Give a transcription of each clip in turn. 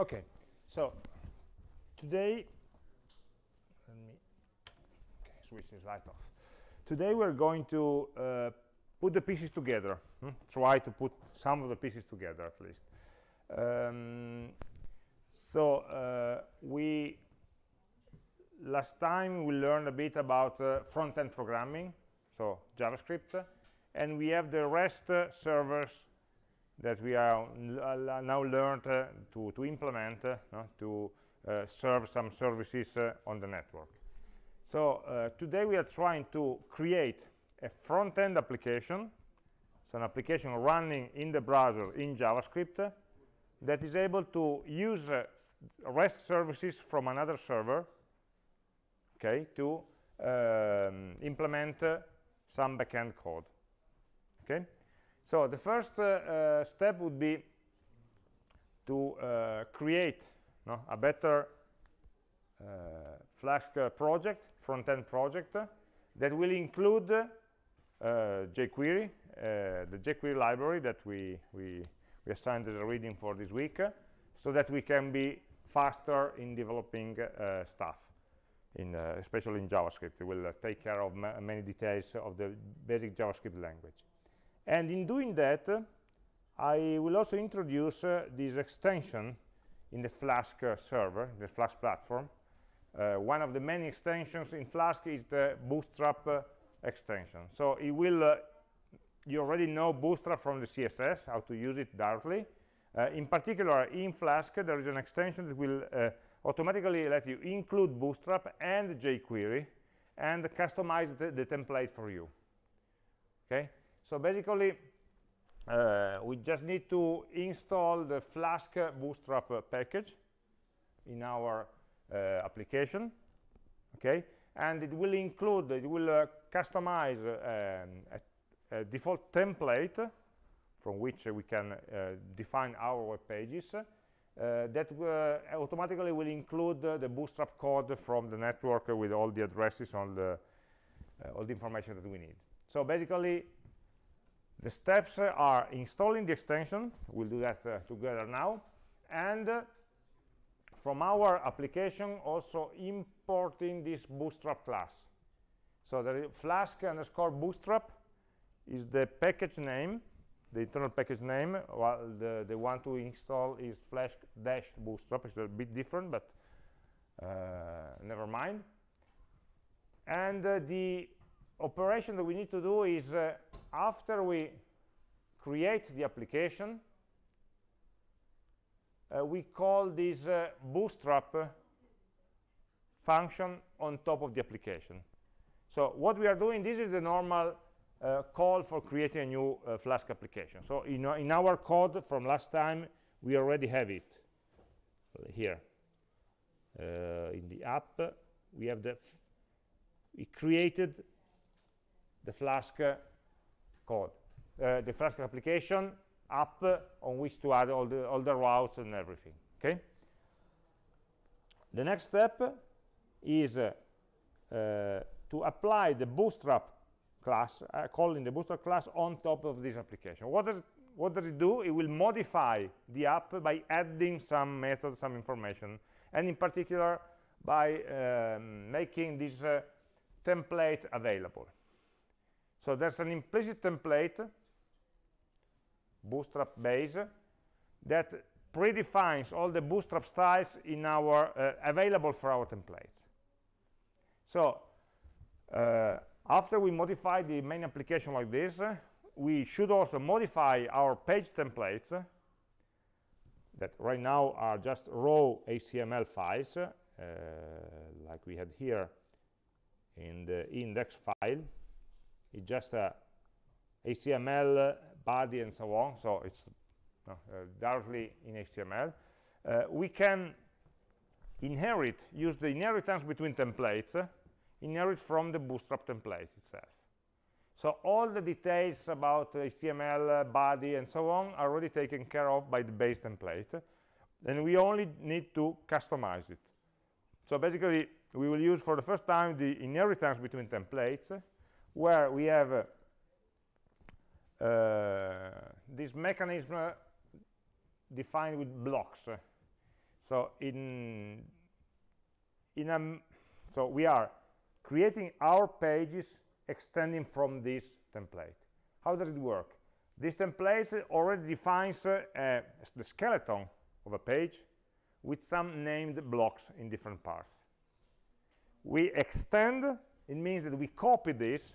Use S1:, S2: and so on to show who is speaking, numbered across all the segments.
S1: Okay, so today, let me okay, switch this light off. Today we're going to uh, put the pieces together. Hmm? Try to put some of the pieces together at least. Um, so uh, we last time we learned a bit about uh, front-end programming, so JavaScript, and we have the REST servers that we are now learned uh, to, to implement uh, to uh, serve some services on the network. So today we are trying to create a front-end application, so an application running in the browser in JavaScript that is able to use REST services from another server okay, to um, implement uh, some backend code. Okay, so the first uh, uh, step would be to uh, create no, a better Flask project, front-end project, that will include jQuery, the jQuery library that we, we, we assigned as a reading for this week, so that we can be faster in developing uh, stuff, in, uh, especially in JavaScript. It will uh, take care of ma many details of the basic JavaScript language. And in doing that, I will also introduce uh, this extension in the Flask uh, server, the Flask platform. Uh, one of the many extensions in Flask is the Bootstrap uh, extension. So it will, uh, you already know Bootstrap from the CSS, how to use it directly. Uh, in particular, in Flask, there is an extension that will automatically let you include Bootstrap and jQuery and customize the, the template for you. Okay, so basically, uh, we just need to install the Flask Bootstrap package in our uh, application, okay? And it will include, it will uh, customize um, a, a, default template from which we can uh, define our web pages uh, that uh, automatically will include the Bootstrap code from the network with all the addresses, all the, all the information that we need. So basically, the steps are installing the extension, we'll do that uh, together now, and uh, from our application also importing this bootstrap class. So the flask underscore bootstrap is the package name, the internal package name, while the, the one to install is flask dash bootstrap. It's a bit different, but uh, never mind. And uh, the operation that we need to do is uh, after we create the application, uh, we call this uh, bootstrap function on top of the application. So what we are doing, this is the normal uh, call for creating a new uh, Flask application. So in, in our code from last time, we already have it here. Uh, in the app, we have the, we created the Flask code, uh, the Flask application app on which to add all the, all the routes and everything, okay? The next step is uh, to apply the Bootstrap class, uh, calling the Bootstrap class on top of this application. What does, it, what does it do? It will modify the app by adding some methods, some information, and in particular by um, making this uh, template available. So there's an implicit template, bootstrap base, that predefines all the bootstrap styles in our uh, available for our templates. So uh, after we modify the main application like this, uh, we should also modify our page templates that right now are just raw HTML files, uh, like we had here in the index file it's just a HTML body and so on so it's uh, directly in HTML uh, we can inherit use the inheritance between templates uh, inherit from the bootstrap template itself. So all the details about HTML uh, body and so on are already taken care of by the base template and we only need to customize it. So basically we will use for the first time the inheritance between templates where we have uh, this mechanism defined with blocks. So in in a so we are creating our pages extending from this template. How does it work? This template already defines uh, uh, the skeleton of a page with some named blocks in different parts. We extend, it means that we copy this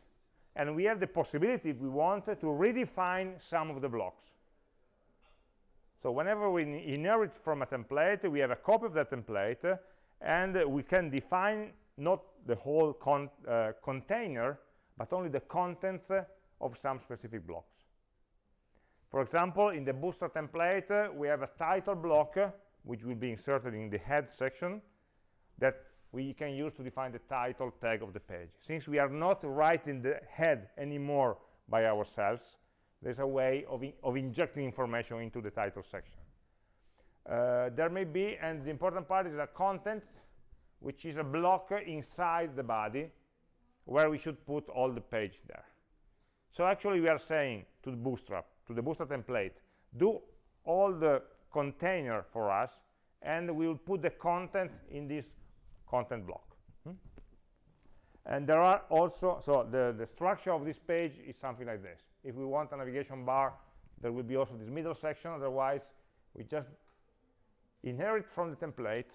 S1: and we have the possibility, if we want, to redefine some of the blocks. So whenever we inherit from a template, we have a copy of that template, and we can define not the whole con uh, container, but only the contents of some specific blocks. For example, in the bootstrap template, we have a title block, which will be inserted in the head section, that we can use to define the title tag of the page. Since we are not writing the head anymore by ourselves, there's a way of, in of injecting information into the title section. Uh, there may be, and the important part is a content, which is a block inside the body, where we should put all the page there. So actually we are saying to the Bootstrap, to the Bootstrap template, do all the container for us, and we will put the content in this content block. Hmm? And there are also, so the, the structure of this page is something like this. If we want a navigation bar, there will be also this middle section. Otherwise, we just inherit from the template,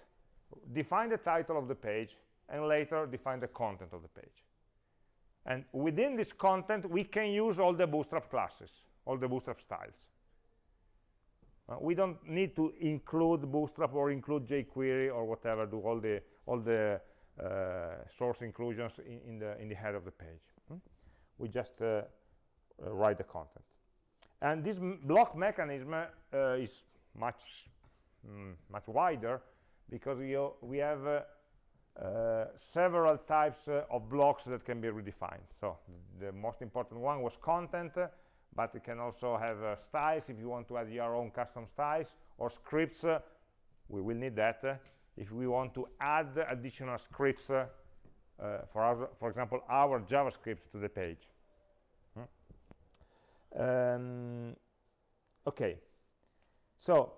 S1: define the title of the page, and later define the content of the page. And within this content, we can use all the Bootstrap classes, all the Bootstrap styles. Uh, we don't need to include Bootstrap or include jQuery or whatever, do all the all the uh, source inclusions in, in, the in the head of the page. Hmm? We just uh, uh write the content. And this block mechanism uh, is much mm, much wider because we, we have uh, several types of blocks that can be redefined. So the most important one was content, but you can also have uh, styles if you want to add your own custom styles or scripts uh, we will need that uh, if we want to add additional scripts uh, uh, for our, for example our javascript to the page hmm? um, okay so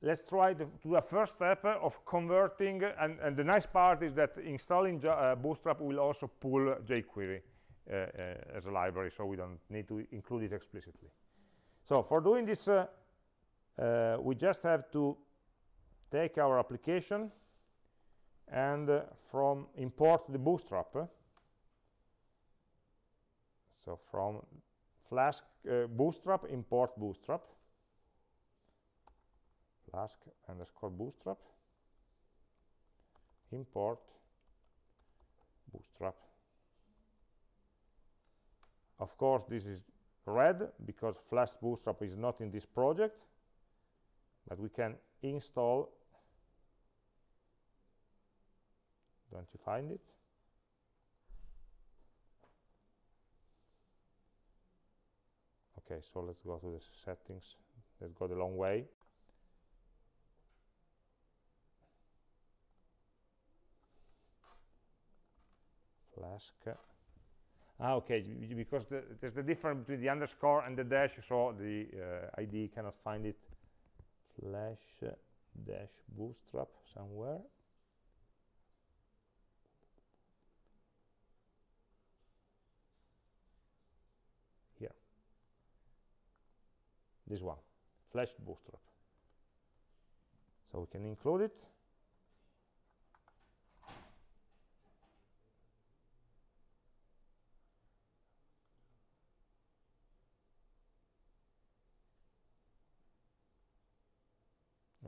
S1: let's try to do a first step of converting and, and the nice part is that installing uh, bootstrap will also pull jquery uh, uh, as a library, so we don't need to include it explicitly. So for doing this, uh, we just have to take our application and uh, from import the bootstrap. Uh, so from flask uh, bootstrap import bootstrap flask underscore bootstrap import bootstrap of course, this is red because Flask Bootstrap is not in this project, but we can install. Don't you find it? Okay, so let's go to the settings. Let's go the long way. Flask Ah, okay, because the, there's the difference between the underscore and the dash, so the uh, ID cannot find it. Flask dash bootstrap somewhere. Here. This one, flask bootstrap. So we can include it.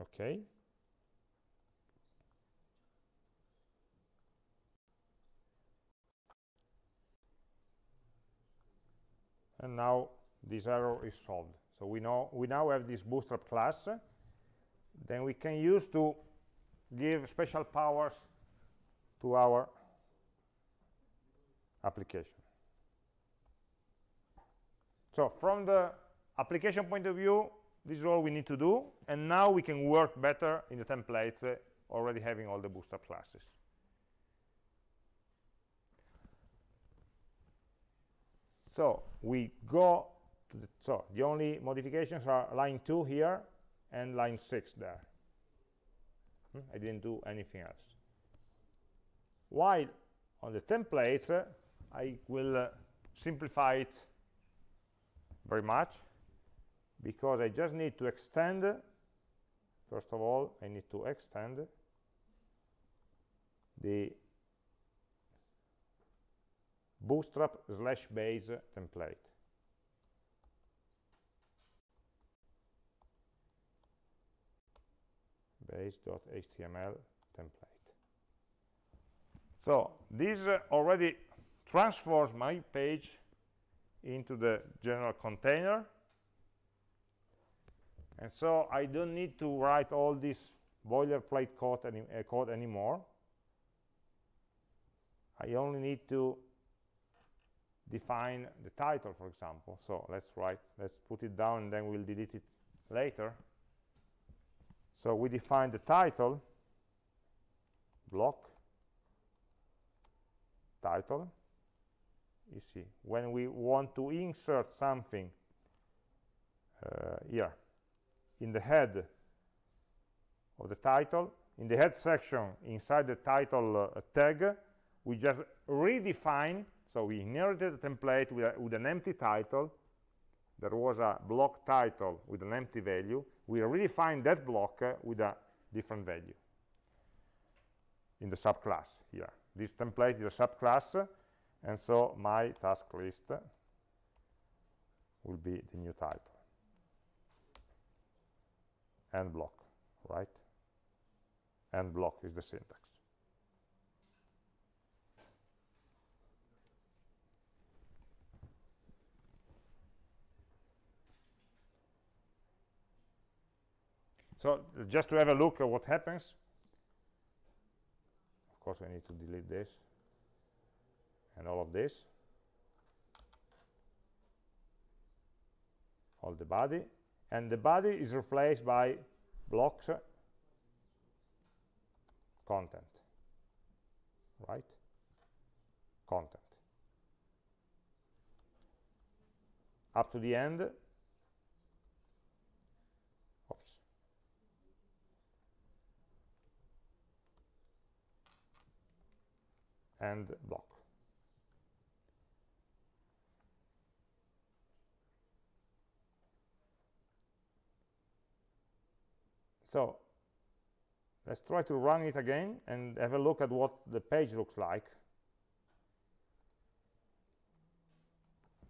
S1: okay and now this error is solved so we know we now have this bootstrap class. Then we can use to give special powers to our application. So from the application point of view this is all we need to do. And now we can work better in the templates uh, already having all the bootstrap classes. So we go the so the only modifications are line 2 here and line 6 there Hmm? I didn't do anything else. While on the templates, uh, I will uh, simplify it very much because I just need to extend, first of all, I need to extend the bootstrap slash base template. base.html template. So this uh, already transfers my page into the general container. And so I don't need to write all this boilerplate code, any, uh, code anymore. I only need to define the title, for example. So let's write, let's put it down, and then we'll delete it later. So we define the title, block, title. You see, when we want to insert something uh, here in the head of the title, in the head section inside the title uh, tag, we just redefine, so we inherited the template with, a, with an empty title, there was a block title with an empty value, we redefine that block uh, with a different value in the subclass here. This template is a subclass, and so my task list will be the new title and block, right? And block is the syntax. So just to have a look at what happens, of course I need to delete this and all of this, all the body, and the body is replaced by blocks uh, content, right? Content. Up to the end, and block. So let's try to run it again and have a look at what the page looks like.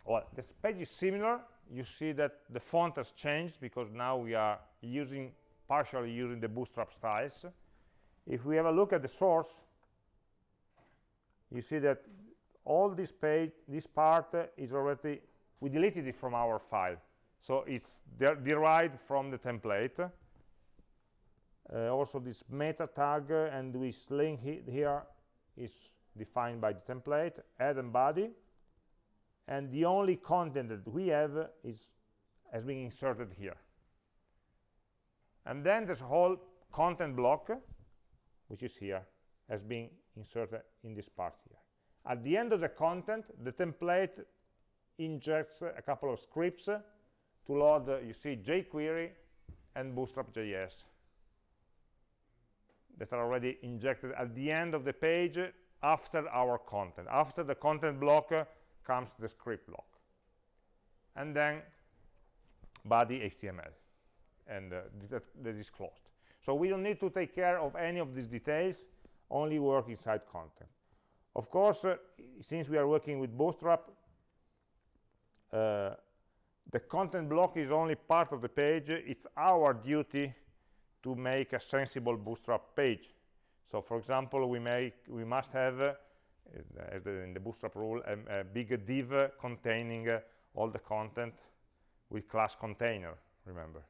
S1: Well, this page is similar. You see that the font has changed because now we are using partially using the bootstrap styles. If we have a look at the source, you see that all this page, this part uh, is already, we deleted it from our file. So it's de derived from the template. Uh, also this meta tag uh, and this link he here is defined by the template, add and body. And the only content that we have is has been inserted here. And then this whole content block, which is here, has been inserted in this part here. At the end of the content, the template injects a couple of scripts to load, you see, jQuery and Bootstrap.js that are already injected at the end of the page after our content. After the content block comes the script block. And then body HTML. And uh, that, that is closed. So we don't need to take care of any of these details only work inside content. Of course, uh, since we are working with Bootstrap, uh, the content block is only part of the page. It's our duty to make a sensible Bootstrap page. So, for example, we make we must have, uh, as the, in the Bootstrap rule, a, big div containing uh, all the content with class container. Remember,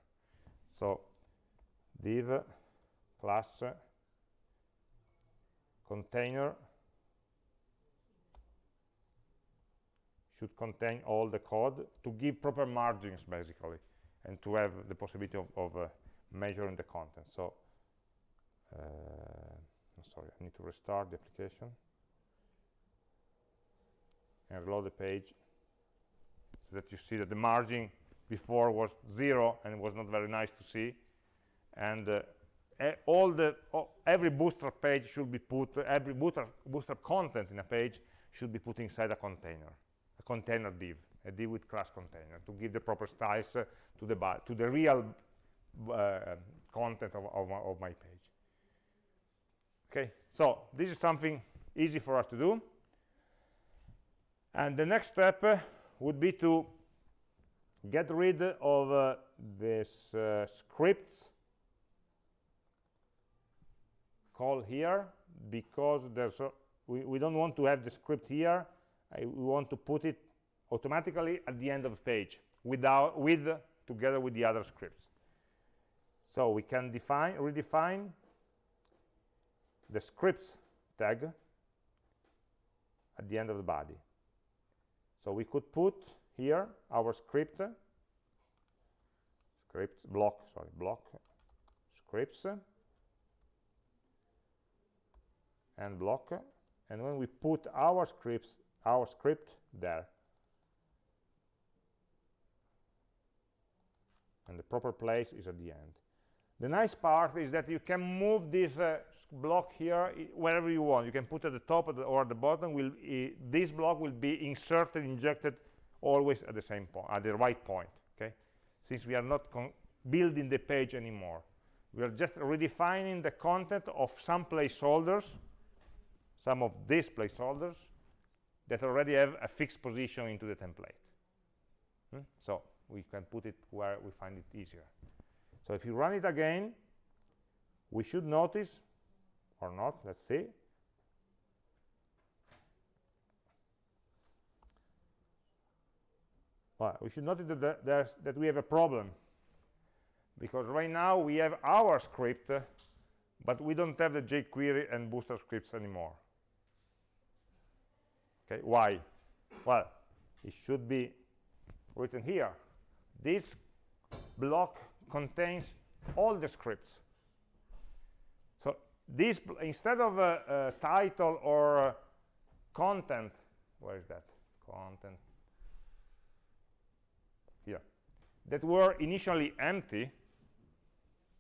S1: so div class container should contain all the code to give proper margins basically and to have the possibility of, of uh, measuring the content. So uh, sorry I need to restart the application and reload the page so that you see that the margin before was zero and it was not very nice to see. And uh, all the every bootstrap page should be put every bootstrap, bootstrap content in a page should be put inside a container a container div a div with class container to give the proper styles uh, to the to the real uh, content of, of, my, of my page. Okay so this is something easy for us to do. And the next step uh, would be to get rid of uh, this uh, scripts call here because there's a, we, we don't want to have the script here. I, we want to put it automatically at the end of the page without with together with the other scripts. So we can define redefine the scripts tag at the end of the body. So we could put here our script script block sorry block scripts and block and when we put our scripts our script there. And the proper place is at the end. The nice part is that you can move this uh, block here wherever you want. You can put at the top or at the bottom will this block will be inserted injected always at the same point at the right point okay? Since we are not building the page anymore. We are just redefining the content of some placeholders some of these placeholders that already have a fixed position into the template. Hmm? so we can put it where we find it easier. So if you run it again we should notice or not let's see. Well, we should notice that, that we have a problem. Because right now we have our script but we don't have the jQuery and Bootstrap scripts anymore okay why? Well it should be written here. This block contains all the scripts. So this instead of a, a title or a content where is that? Content. Here. That were initially empty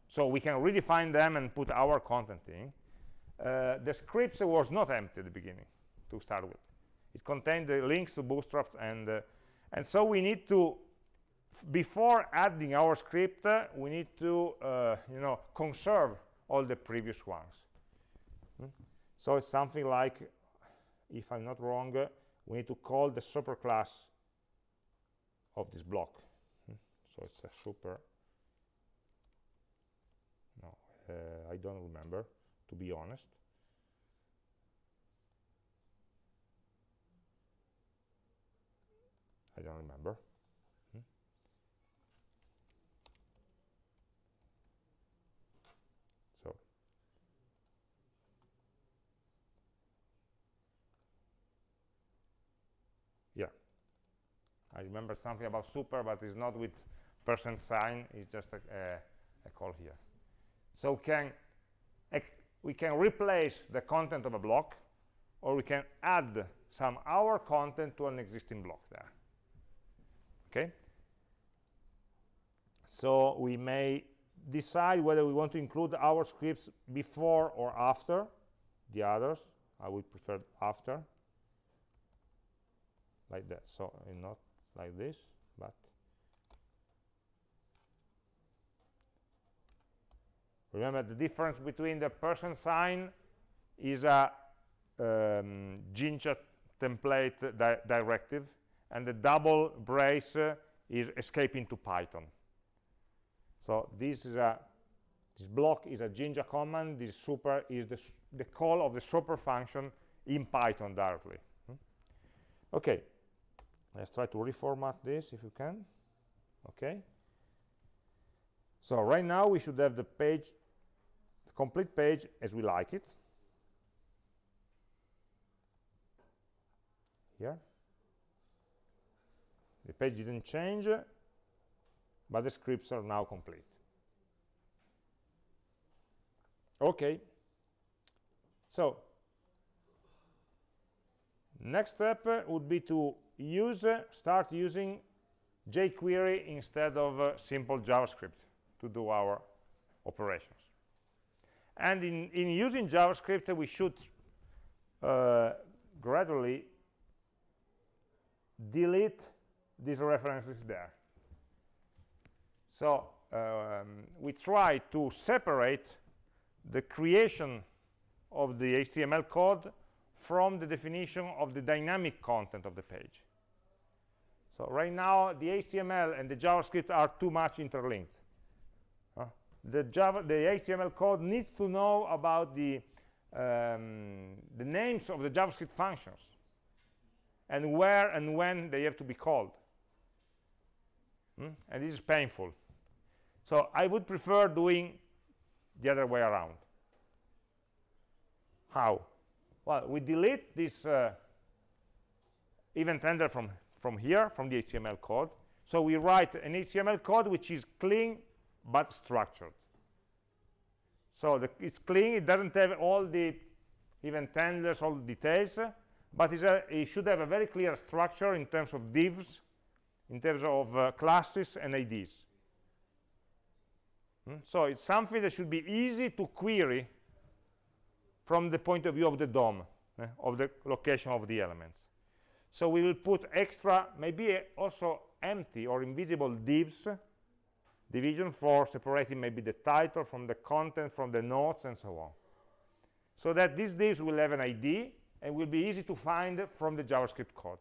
S1: so we can redefine them and put our content in. Uh, the scripts was not empty at the beginning to start with it contained the links to bootstrap and uh, and so we need to before adding our script uh, we need to uh, you know conserve all the previous ones hmm? so it's something like if i'm not wrong uh, we need to call the superclass of this block hmm? so it's a super no uh, i don't remember to be honest I don't remember. Hmm? So yeah, I remember something about super, but it's not with percent sign. It's just a, a, a call here. So can we can replace the content of a block, or we can add some our content to an existing block there okay? So we may decide whether we want to include our scripts before or after the others. I would prefer after. Like that. So not like this but remember the difference between the percent sign is a um, Jinja template di directive and the double brace uh, is escaping to Python. So this is a this block is a Jinja command. This super is the, the call of the super function in Python directly. Hmm? Okay, let's try to reformat this if you can. Okay. So right now we should have the page, the complete page as we like it. Here the page didn't change but the scripts are now complete. Okay. So next step uh, would be to use uh, start using jQuery instead of uh, simple JavaScript to do our operations. And in, in using JavaScript, we should uh, gradually delete these is there. So um, we try to separate the creation of the HTML code from the definition of the dynamic content of the page. So right now, the HTML and the JavaScript are too much interlinked. The, Java, the HTML code needs to know about the, um, the names of the JavaScript functions and where and when they have to be called. Hmm? And this is painful. So I would prefer doing the other way around. How? Well, we delete this uh, event handler from, from here, from the HTML code. So we write an HTML code which is clean but structured. So the, it's clean, it doesn't have all the event handlers, all the details, but a, it should have a very clear structure in terms of divs, in terms of uh, classes and IDs. Hmm? So it's something that should be easy to query from the point of view of the DOM, eh, of the location of the elements. So we will put extra, maybe also empty or invisible divs, division for separating maybe the title from the content, from the notes, and so on. So that these divs will have an ID and will be easy to find from the JavaScript code.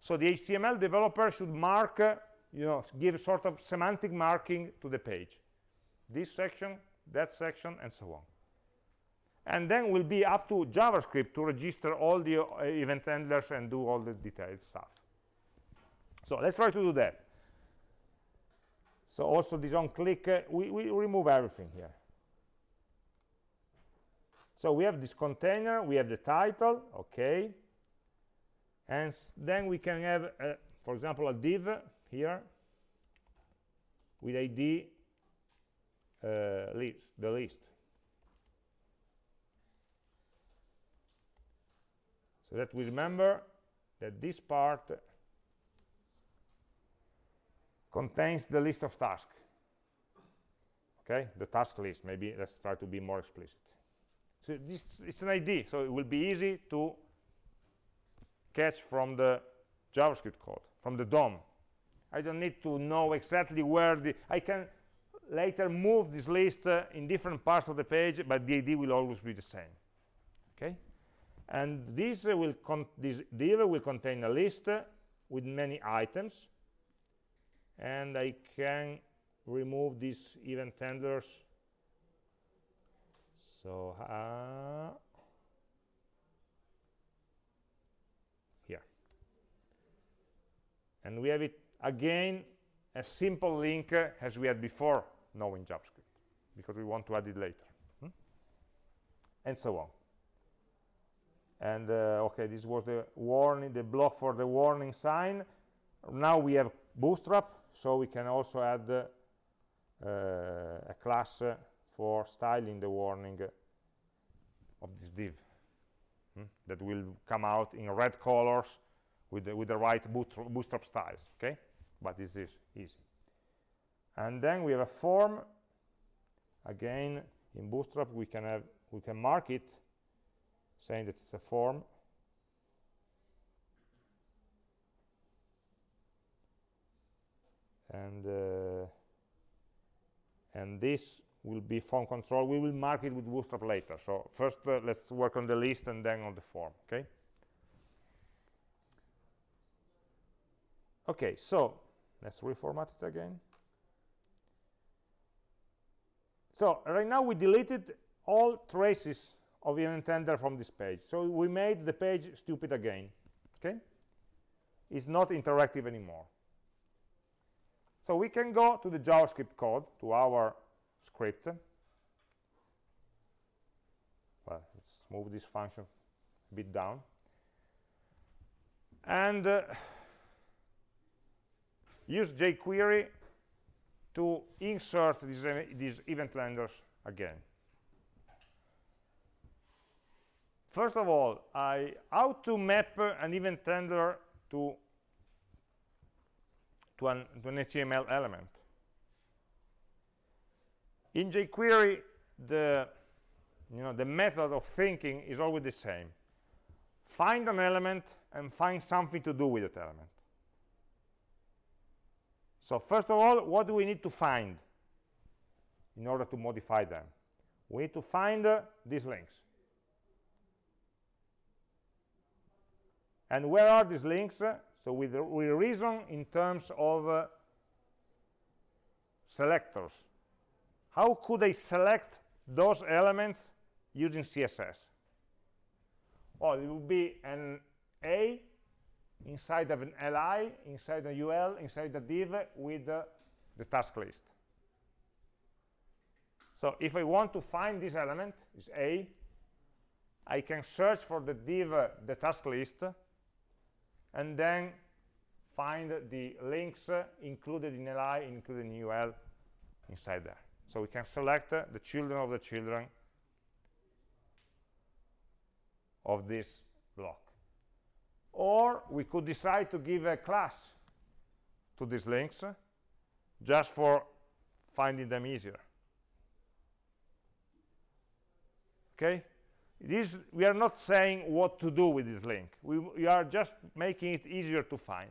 S1: So the HTML developer should mark, uh, you know, give sort of semantic marking to the page. This section, that section, and so on and then will be up to JavaScript to register all the uh, event handlers and do all the detailed stuff. So let's try to do that. So also this on click, uh, we, we remove everything here. So we have this container, we have the title, okay. And then we can have, uh, for example, a div here with ID uh, list, the list. so that we remember that this part contains the list of tasks. Okay? The task list. Maybe let's try to be more explicit. So this it's an id so it will be easy to catch from the javascript code from the dom. I don't need to know exactly where the i can later move this list uh, in different parts of the page but the id will always be the same. Okay? And this uh, will this div will contain a list uh, with many items. And I can remove these event handlers so uh, here and we have it again a simple link uh, as we had before knowing JavaScript because we want to add it later hmm? and so on and uh, okay this was the warning the block for the warning sign now we have bootstrap so we can also add uh, a class for styling the warning of this div hmm? that will come out in red colors with the, with the right bootstrap styles okay? But this is easy. And then we have a form again in bootstrap we can have we can mark it saying that it's a form. And uh, and this will be form control. We will mark it with bootstrap later. So first uh, let's work on the list and then on the form okay okay so let's reformat it again so right now we deleted all traces of event handler from this page. So we made the page stupid again. Okay? It's not interactive anymore. So we can go to the JavaScript code, to our script. Well, let's move this function a bit down. And uh, use jQuery to insert these, these event handlers again. First of all, I how to map an event handler to to an, to an HTML element. In jQuery, the you know the method of thinking is always the same find an element and find something to do with that element so first of all what do we need to find in order to modify them? We need to find uh, these links. And where are these links? So we, we reason in terms of uh, selectors. How could I select those elements using CSS? Well, it would be an A inside of an li, inside a ul, inside a div with uh, the task list. So if I want to find this element, is A, I can search for the div, the task list, and then find the links included in li, included in ul inside there. So we can select uh, the children of the children of this block. Or we could decide to give a class to these links uh, just for finding them easier. Okay? This, we are not saying what to do with this link. We, we are just making it easier to find.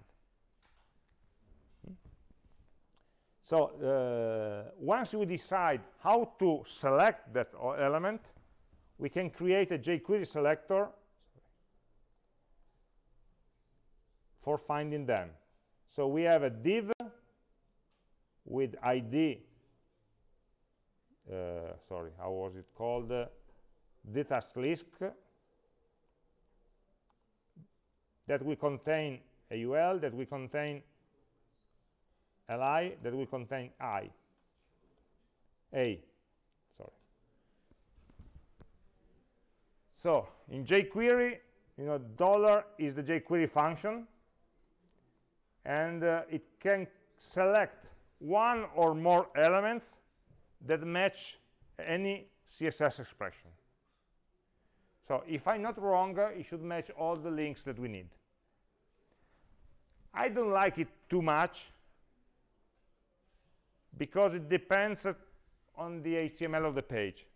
S1: So uh, once we decide how to select that element, we can create a jQuery selector for finding them. So we have a div with ID, uh, sorry, how was it called? Uh, task list that will contain a UL, that will contain li that will contain i a sorry so in jQuery you know dollar is the jQuery function and uh, it can select one or more elements that match any CSS expression so if I'm not wrong uh, it should match all the links that we need I don't like it too much because it depends on the HTML of the page.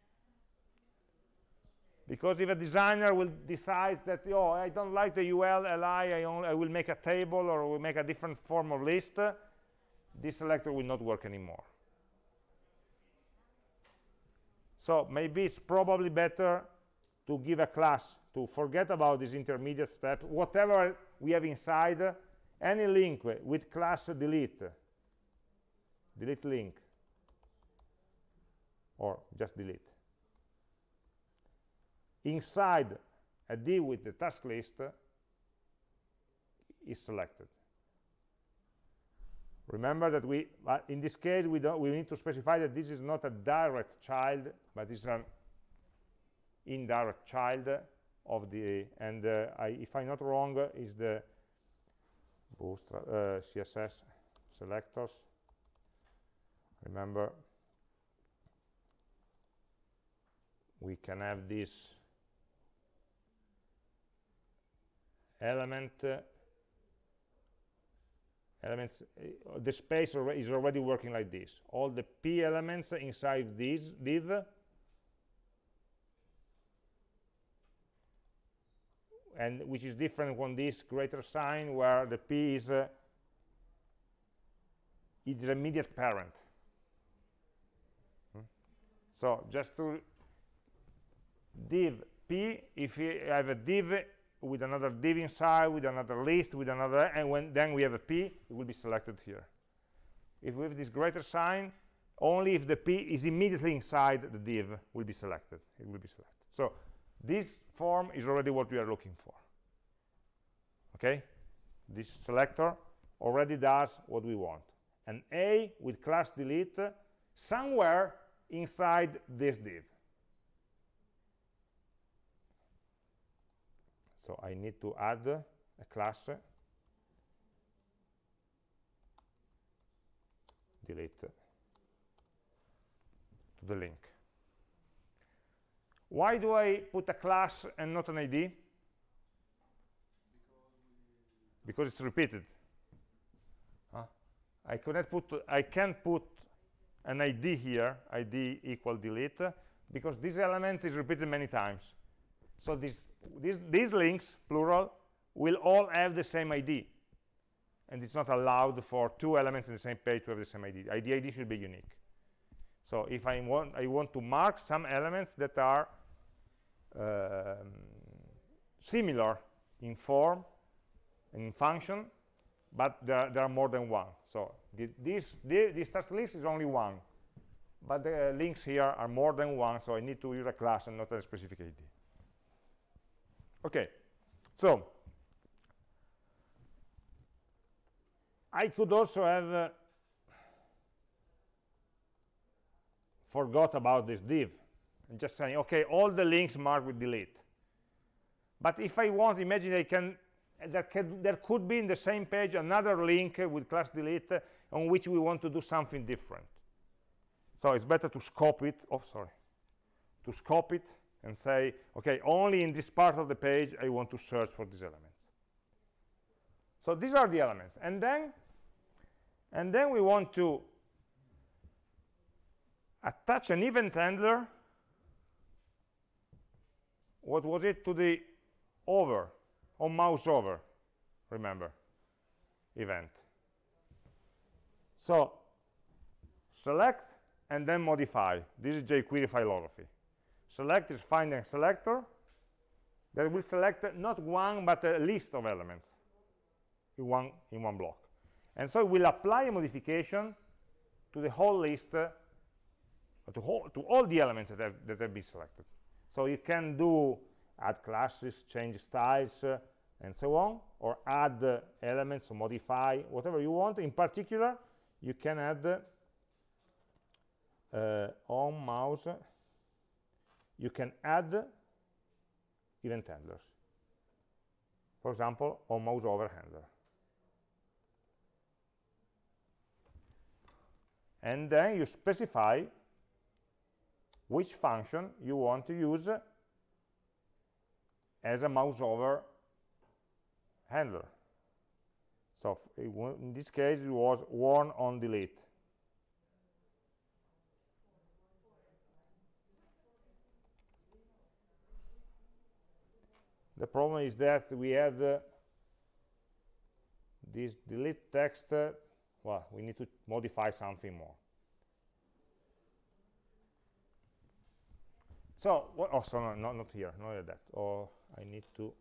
S1: Because if a designer will decide that, oh, I don't like the UL, LI, I, only, I will make a table or will make a different form of list, this selector will not work anymore. So maybe it's probably better to give a class to forget about this intermediate step. Whatever we have inside, any link with class delete delete link or just delete inside a div with the task list is selected. Remember that we in this case we don't we need to specify that this is not a direct child but it's an indirect child of the and uh, I, if I'm not wrong is the bootstrap uh, css selectors. Remember we can have this element uh, elements uh, the space is already working like this. All the p elements inside this div and which is different from this greater sign where the p is uh, its immediate parent so just to div p, if we have a div with another div inside, with another list, with another, and when then we have a p, it will be selected here. If we have this greater sign, only if the p is immediately inside the div will be selected. It will be selected. So this form is already what we are looking for. Okay? This selector already does what we want. An A with class delete somewhere inside this div. So I need to add a class delete to the link. Why do I put a class and not an ID? Because it's repeated. Huh? I cannot put I can put an id here id equal delete because this element is repeated many times so this, this, these links plural will all have the same id and it's not allowed for two elements in the same page to have the same id id id should be unique. So if i want i want to mark some elements that are um, similar in form in function but there, there, are more than one. So the, this the, this task list is only one but the links here are more than one so i need to use a class and not a specific id okay so i could also have uh, forgot about this div and just saying okay all the links marked with delete but if i want imagine i can there, can, there could be in the same page another link with class delete on which we want to do something different. So it's better to scope it, oh, sorry, to scope it and say, okay, only in this part of the page I want to search for these elements. So these are the elements. And then, and then we want to attach an event handler, what was it, to the over on mouse over remember event. So select and then modify. This is jQuery philosophy select is finding a selector that will select not one but a list of elements in one in one block. And so it will apply a modification to the whole list uh, to, whole, to all the elements that have, that have been selected. So you can do add classes change styles uh, and so on or add uh, elements or modify whatever you want. In particular you can add uh, on mouse you can add event handlers for example on mouse over handler and then you specify which function you want to use as a mouse over handler. So in this case, it was warn on delete. The problem is that we had uh, this delete text. Uh, well, we need to modify something more. So, what, oh, so no, not, not here, not that. Or oh, I need to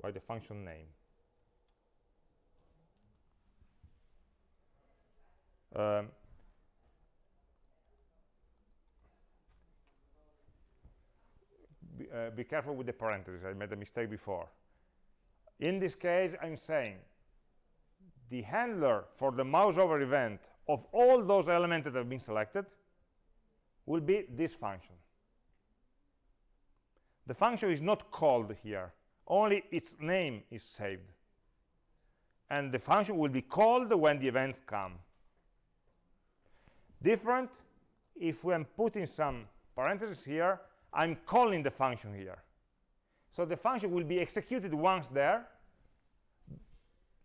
S1: write the function name. Um, uh, be, careful with the parentheses. I made a mistake before. In this case, I'm saying the handler for the mouse over event of all those elements that have been selected will be this function. The function is not called here only its name is saved and the function will be called when the events come different if i'm putting some parentheses here i'm calling the function here. So the function will be executed once there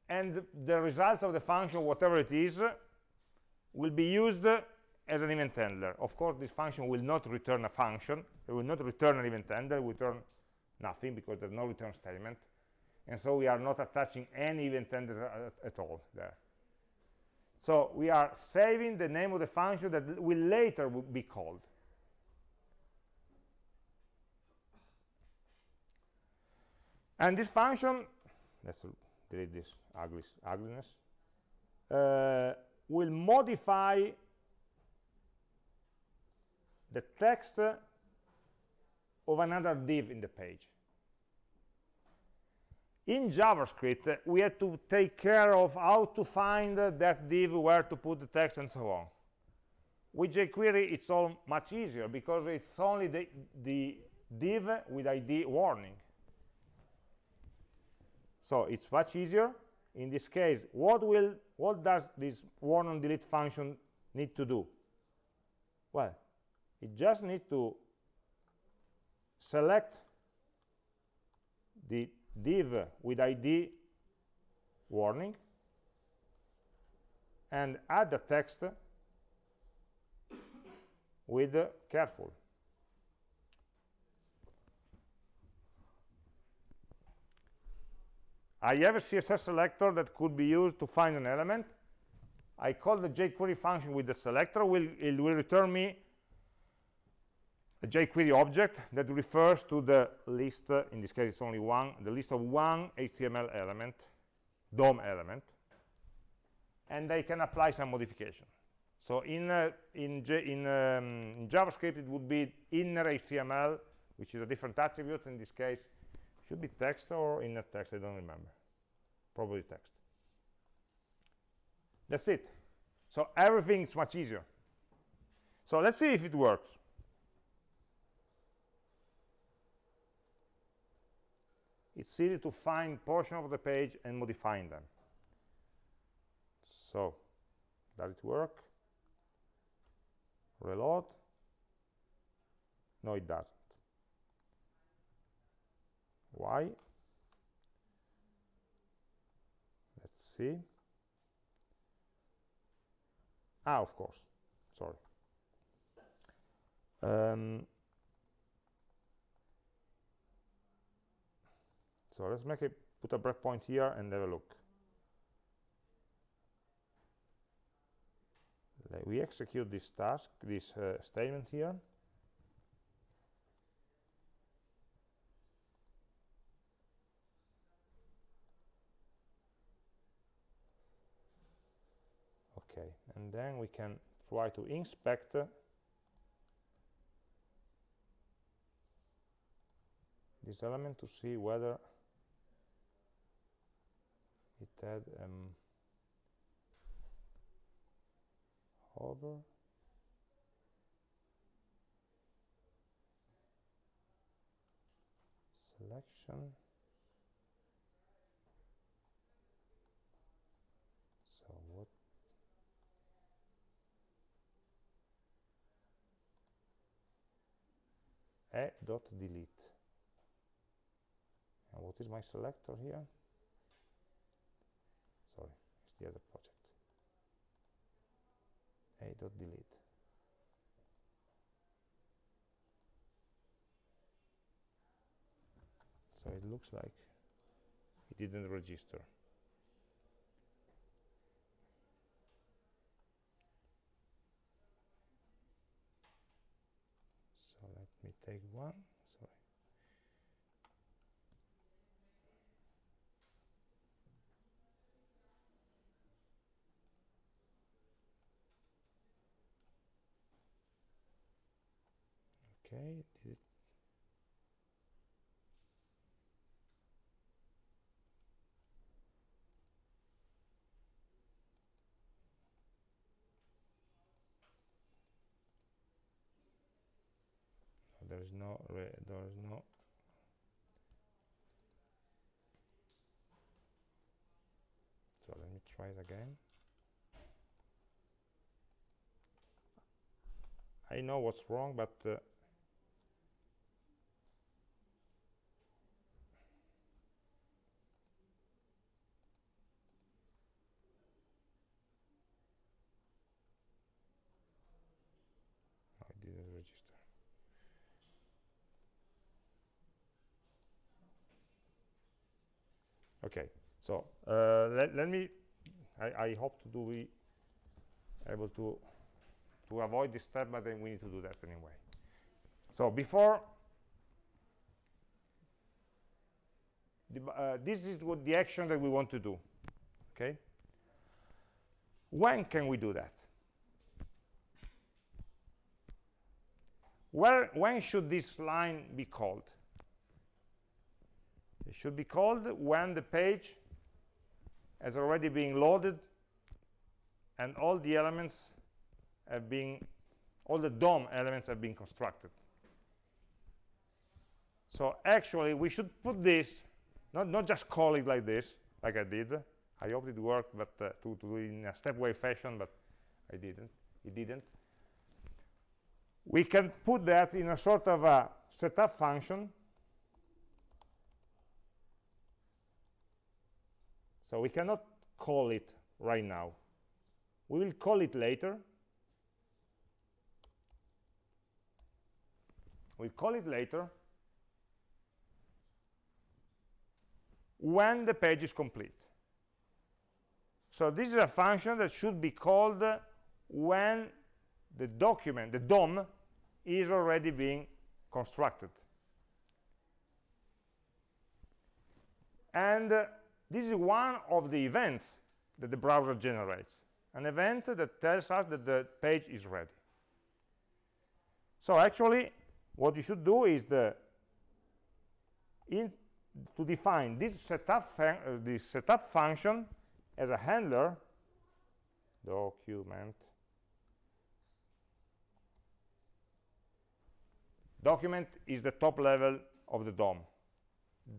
S1: and the results of the function whatever it is will be used as an event handler. Of course this function will not return a function. It will not return an event handler. It will return nothing because there's no return statement. And so we are not attaching any event handler at, at all there. So we are saving the name of the function that will later be called and this function let's delete this ugly, ugliness uh, will modify the text of another div in the page. In JavaScript, we had to take care of how to find that div, where to put the text, and so on. With jQuery, it's all much easier because it's only the, the div with ID warning. So it's much easier. In this case, what will what does this warn on delete function need to do? Well, it just needs to select the div with id warning and add the text with careful I have a CSS selector that could be used to find an element. I call the jQuery function with the selector. Will, it will return me a jQuery object that refers to the list, uh, in this case it's only one, the list of one HTML element, DOM element, and I can apply some modification. So in, uh, in, in, um, in, JavaScript, it would be inner HTML, which is a different attribute. In this case, should be text or inner text, I don't remember. Probably text. That's it. So everything is much easier. So let's see if it works. It's easy to find portion of the page and modifying them. So, does it work? reload no it doesn't why let's see. Ah of course. Sorry. Um, so let's make it put a breakpoint here and have a look. We execute this task, this uh, statement here. Okay, and then we can try to inspect. This element to see whether it had um, hover. Selection so what a dot delete. And what is my selector here? Sorry it's the other project. A dot delete. So it looks like it didn't register so let me take one sorry okay did it there is no there is no so let me try it again. I know what's wrong but uh, okay so uh, let, let me I, I, hope to do be able to to avoid this step but then we need to do that anyway. So before the, uh, this is what the action that we want to do okay? When can we do that? Where when should this line be called? It should be called when the page has already been loaded and all the elements have been all the DOM elements have been constructed. So actually we should put this not not just call it like this like I did. I hope it worked but uh, to, to in a stepwise fashion but I didn't. It didn't. We can put that in a sort of a setup function So we cannot call it right now. We will call it later. We'll call it later. when the page is complete. So this is a function that should be called when the document, the DOM, is already being constructed. And uh, this is one of the events that the browser generates, an event that tells us that the page is ready. So actually, what you should do is the in, to define this setup, uh, this setup function as a handler, document, document is the top level of the DOM.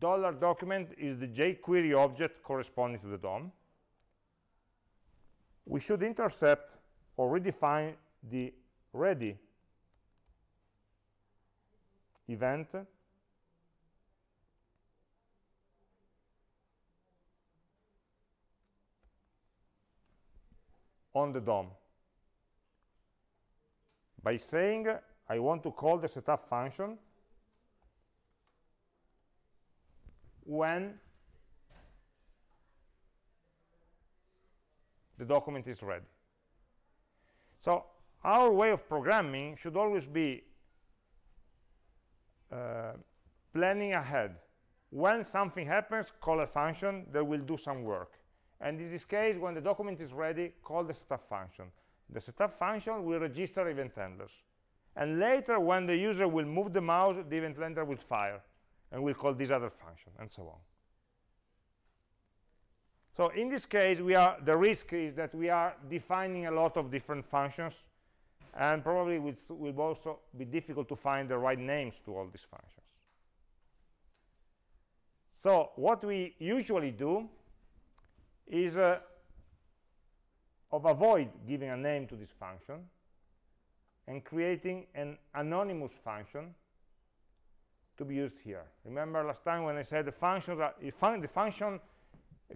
S1: Dollar document is the jQuery object corresponding to the DOM. We should intercept or redefine the ready event on the DOM by saying I want to call the setup function when the document is ready. So our way of programming should always be uh, planning ahead. When something happens, call a function that will do some work. And in this case, when the document is ready, call the setup function. The setup function will register event handlers. And later, when the user will move the mouse, the event handler will fire and we'll call this other function, and so on. So in this case, we are the risk is that we are defining a lot of different functions, and probably it will also be difficult to find the right names to all these functions. So what we usually do is uh, of avoid giving a name to this function and creating an anonymous function to be used here. Remember last time when I said the functions are, uh, fun the function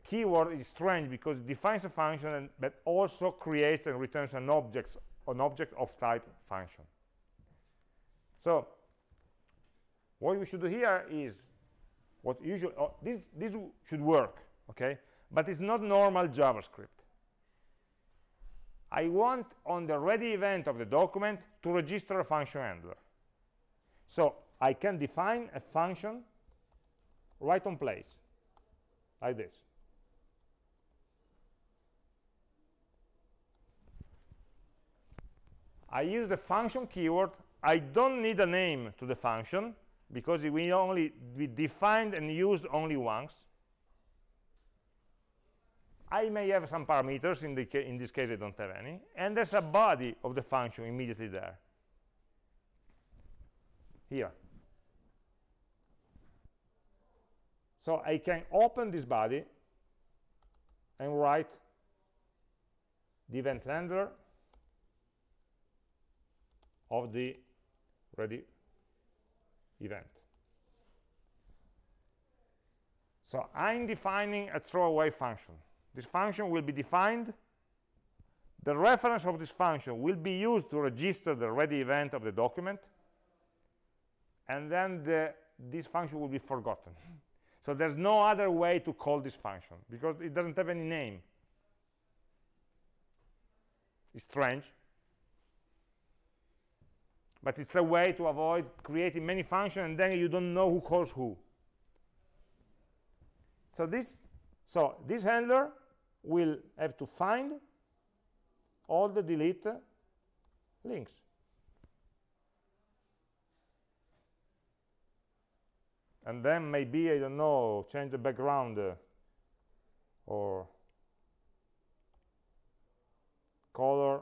S1: keyword is strange because it defines a function and, but also creates and returns an object, an object of type function. So what we should do here is what usually oh, this this should work, okay? But it's not normal JavaScript. I want on the ready event of the document to register a function handler. So I can define a function right on place, like this. I use the function keyword. I don't need a name to the function because we only we defined and used only once. I may have some parameters, in, the in this case I don't have any, and there's a body of the function immediately there. Here. So I can open this body and write the event handler of the ready event. So I'm defining a throwaway function. This function will be defined. The reference of this function will be used to register the ready event of the document. And then the, this function will be forgotten. So there's no other way to call this function because it doesn't have any name. It's strange. But it's a way to avoid creating many functions and then you don't know who calls who. So this, so this handler will have to find all the delete links. And then maybe I don't know change the background uh, or color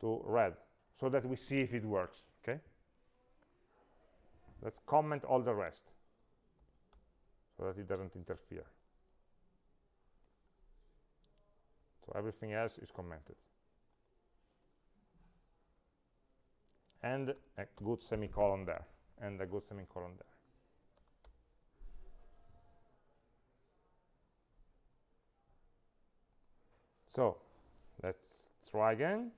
S1: to red so that we see if it works okay? Let's comment all the rest so that it doesn't interfere. So everything else is commented. And a good semicolon there and a good semicolon there So let's try again.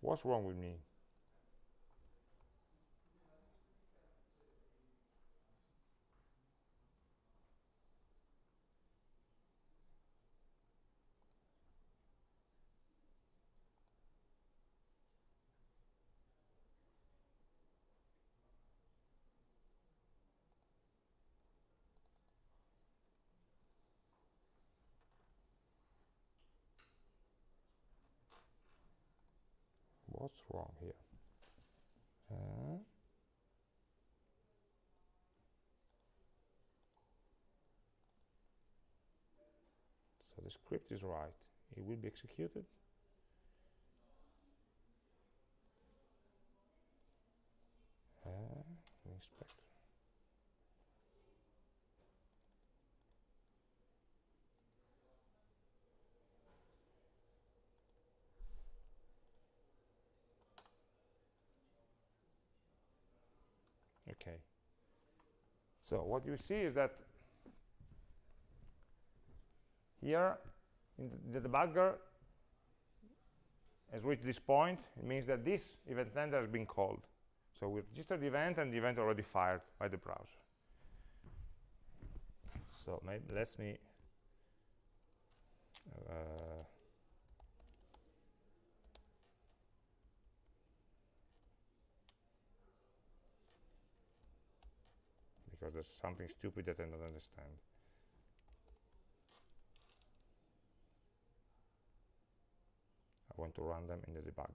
S1: What's wrong with me? What's wrong here? Uh, so the script is right. It will be executed. Uh, inspector okay so what you see is that here in the, debugger has reached this point it means that this event handler has been called. So we registered the event and the event already fired by the browser. So maybe let me uh, because there's something stupid that I don't understand. I want to run them in the debugger.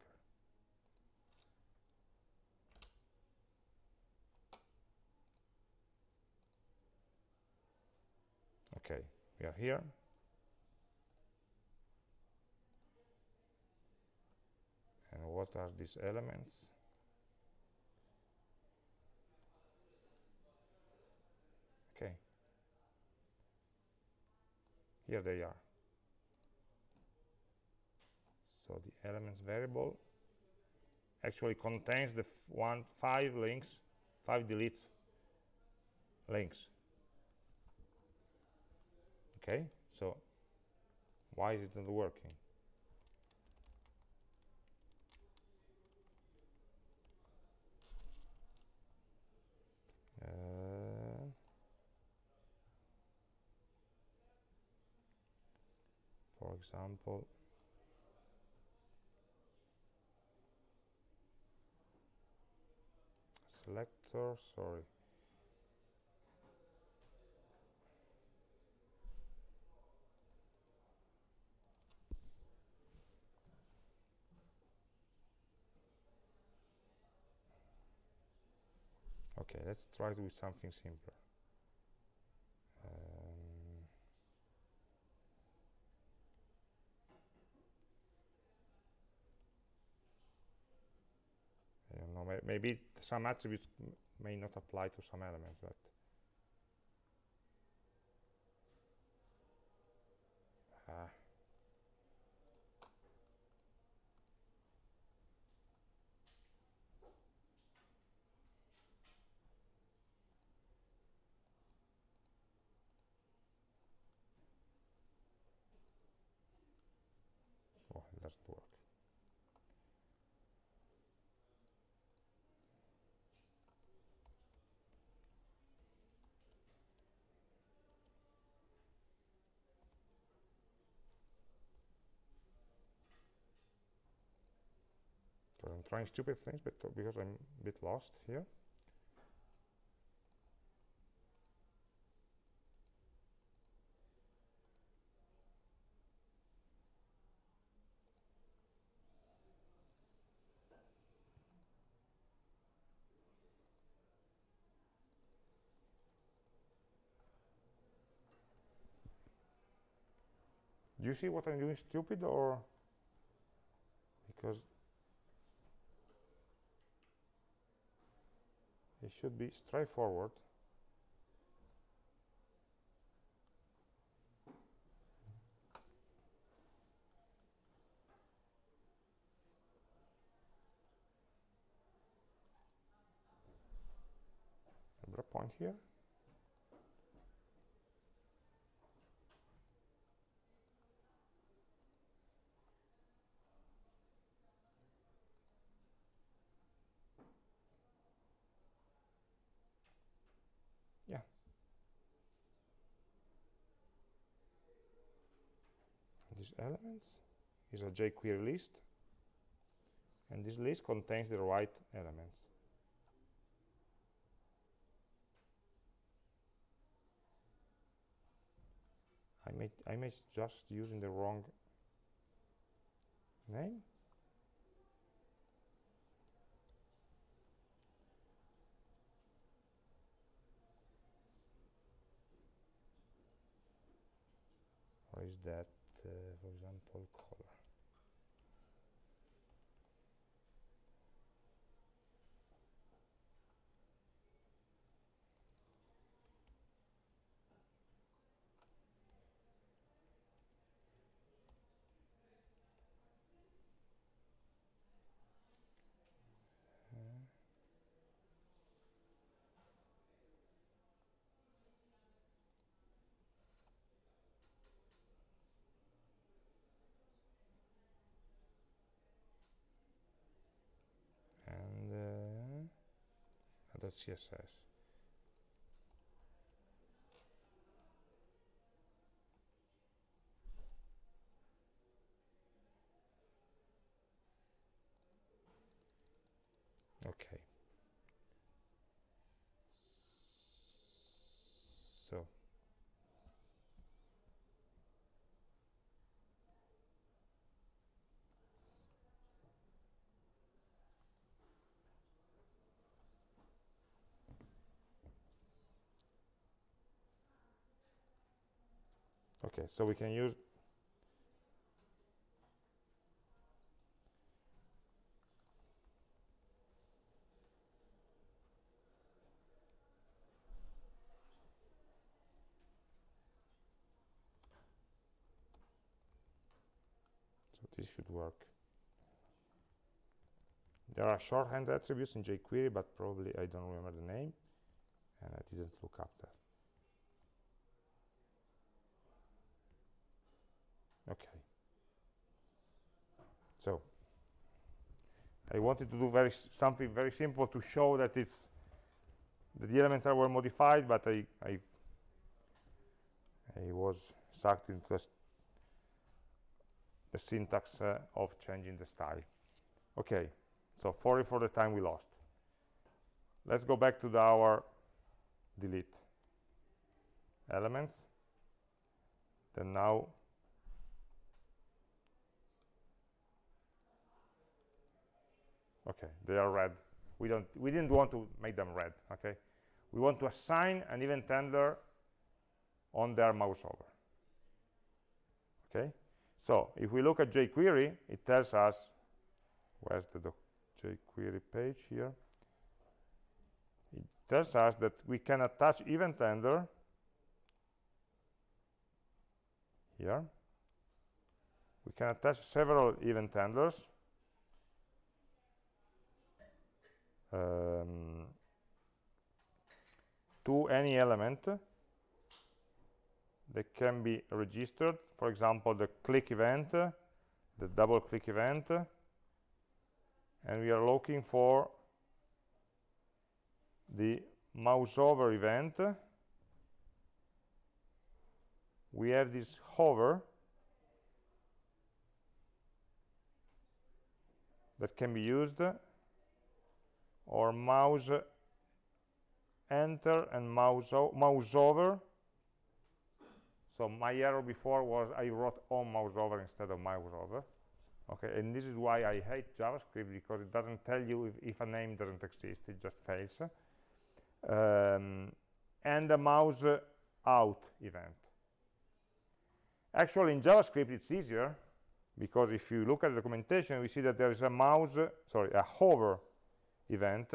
S1: Okay, we are here. And what are these elements? okay here they are. So the elements variable actually contains the one five links five deletes links. Okay? So why is it not working example selector sorry. Okay let's try to do something simpler um, I don't know, may maybe some attributes may not apply to some elements, but uh, oh, it doesn't work. So I'm trying stupid things, but because I'm a bit lost here. Do you see what I'm doing stupid or because it should be straightforward. A point here these elements. Is a jQuery list. And this list contains the right elements. I may I may just using the wrong name. Or is that that's css okay so okay so we can use so this should work. There are shorthand attributes in jQuery but probably I don't remember the name and I didn't look up that okay so I wanted to do very something very simple to show that it's that the elements are were modified but I I I was sucked into the, syntax uh, of changing the style. Okay so sorry for the time we lost. Let's go back to the, our delete elements. Then now okay they are red. We don't we didn't want to make them red okay? We want to assign an event handler on their mouse over okay? So if we look at jQuery it tells us where's the jQuery page here? It tells us that we can attach event handler here. We can attach several event handlers um, to any element that can be registered for example the click event the double click event and we are looking for the mouse over event. We have this hover that can be used or mouse enter and mouse, mouse over. So my error before was I wrote on mouse over instead of mouse over. Okay and this is why I hate JavaScript because it doesn't tell you if, if a name doesn't exist it just fails. Um, and the mouse out event. Actually in JavaScript it's easier because if you look at the documentation we see that there is a mouse sorry a hover event